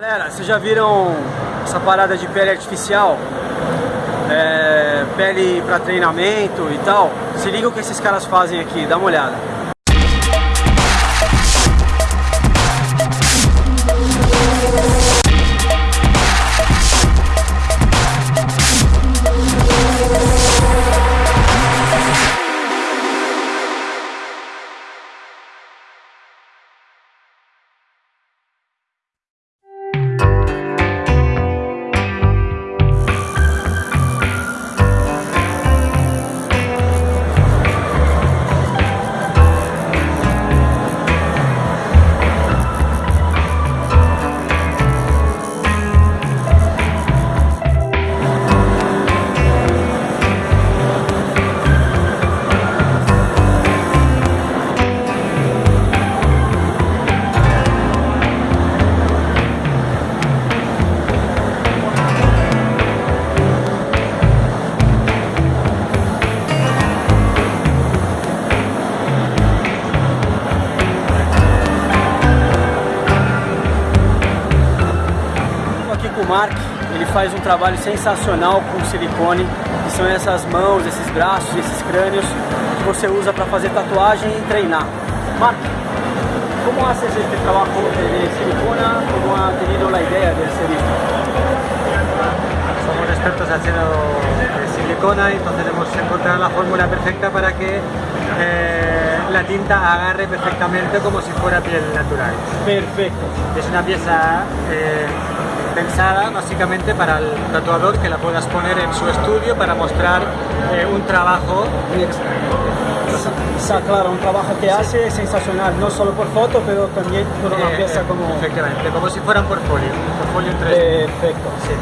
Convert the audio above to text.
Galera, vocês já viram essa parada de pele artificial? É, pele para treinamento e tal? Se liga o que esses caras fazem aqui, dá uma olhada. O Mark, ele faz um trabalho sensacional com silicone, que são essas mãos, esses braços, esses crânios que você usa para fazer tatuagem e treinar. Mark, como haces este trabajo de silicona? ¿Cómo ha tenido la idea de hacer esto? Somos expertos haciendo de silicona y entonces hemos encontrado la fórmula perfecta para que eh, la tinta agarre perfectamente como si fuera piel natural. Perfecto. Es una pieza eh, pensada básicamente para el tatuador que la puedas poner en su estudio para mostrar eh, un trabajo Está claro, un trabajo que hace sensacional, no solo por foto, pero también por una Eh, pieza eh, como... Efectivamente, como si fuera un portfolio, un portfolio en 3D. Perfecto. Sí.